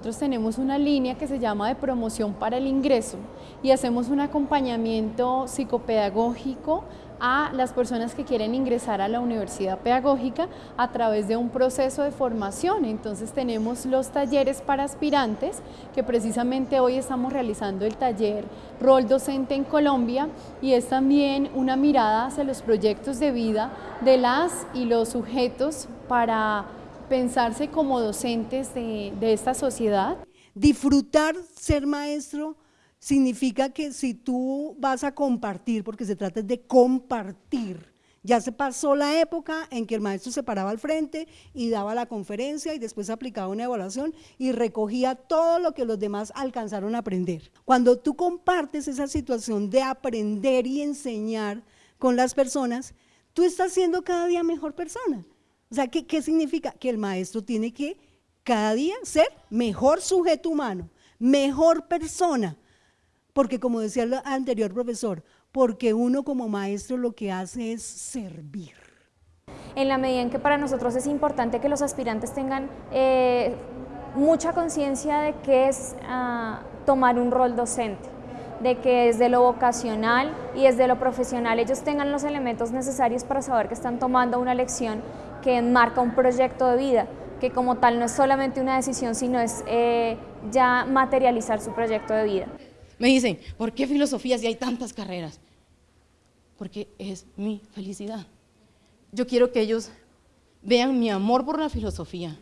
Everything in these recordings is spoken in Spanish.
Nosotros tenemos una línea que se llama de promoción para el ingreso y hacemos un acompañamiento psicopedagógico a las personas que quieren ingresar a la universidad pedagógica a través de un proceso de formación. Entonces tenemos los talleres para aspirantes, que precisamente hoy estamos realizando el taller Rol Docente en Colombia y es también una mirada hacia los proyectos de vida de las y los sujetos para pensarse como docentes de, esta sociedad. Disfrutar ser maestro significa que si tú vas a compartir, porque se trata de compartir, ya se pasó la época en que el maestro se paraba al frente y daba la conferencia y después aplicaba una evaluación y recogía todo lo que los demás alcanzaron a aprender. Cuando tú compartes esa situación de aprender y enseñar con las personas, tú estás siendo cada día mejor persona. O sea, ¿qué, qué significa? Que el maestro tiene que cada día ser mejor sujeto humano, mejor persona, porque como decía el anterior profesor, porque uno como maestro lo que hace es servir. En la medida en que para nosotros es importante que los aspirantes tengan eh, mucha conciencia de qué es ah, tomar un rol docente, de que desde lo vocacional y desde lo profesional ellos tengan los elementos necesarios para saber que están tomando una lección que enmarca un proyecto de vida, que como tal no es solamente una decisión, sino es eh, ya materializar su proyecto de vida. Me dicen, ¿por qué filosofía si hay tantas carreras? Porque es mi felicidad. Yo quiero que ellos vean mi amor por la filosofía,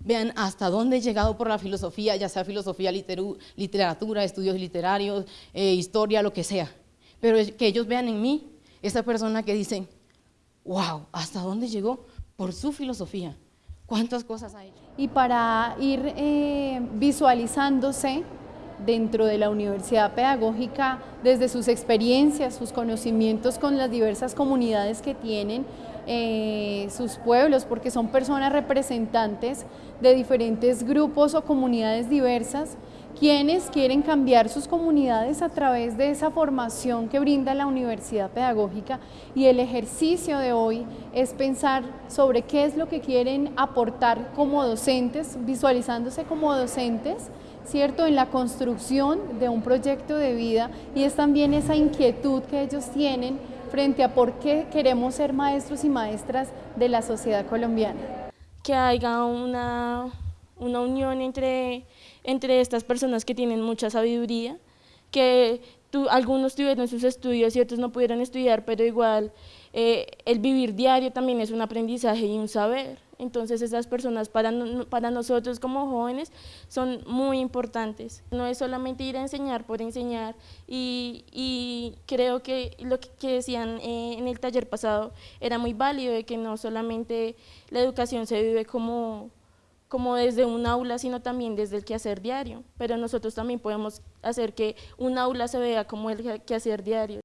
vean hasta dónde he llegado por la filosofía, ya sea filosofía, literatura, estudios literarios, eh, historia, lo que sea. Pero que ellos vean en mí esa persona que dicen, wow, ¿hasta dónde llegó? Por su filosofía. ¿Cuántas cosas ha hecho? Y para ir eh, visualizándose dentro de la Universidad Pedagógica desde sus experiencias, sus conocimientos con las diversas comunidades que tienen, eh, sus pueblos, porque son personas representantes de diferentes grupos o comunidades diversas, quienes quieren cambiar sus comunidades a través de esa formación que brinda la Universidad Pedagógica. Y el ejercicio de hoy es pensar sobre qué es lo que quieren aportar como docentes, visualizándose como docentes, ¿cierto? En la construcción de un proyecto de vida y es también esa inquietud que ellos tienen frente a por qué queremos ser maestros y maestras de la sociedad colombiana. Que haya una, una unión entre, entre estas personas que tienen mucha sabiduría, que tú, algunos tuvieron sus estudios y otros no pudieron estudiar, pero igual eh, el vivir diario también es un aprendizaje y un saber. Entonces esas personas para, para nosotros como jóvenes son muy importantes. No es solamente ir a enseñar por enseñar y, y creo que lo que, decían eh, en el taller pasado era muy válido de que no solamente la educación se vive como como desde un aula, sino también desde el quehacer diario. Pero nosotros también podemos hacer que un aula se vea como el quehacer diario.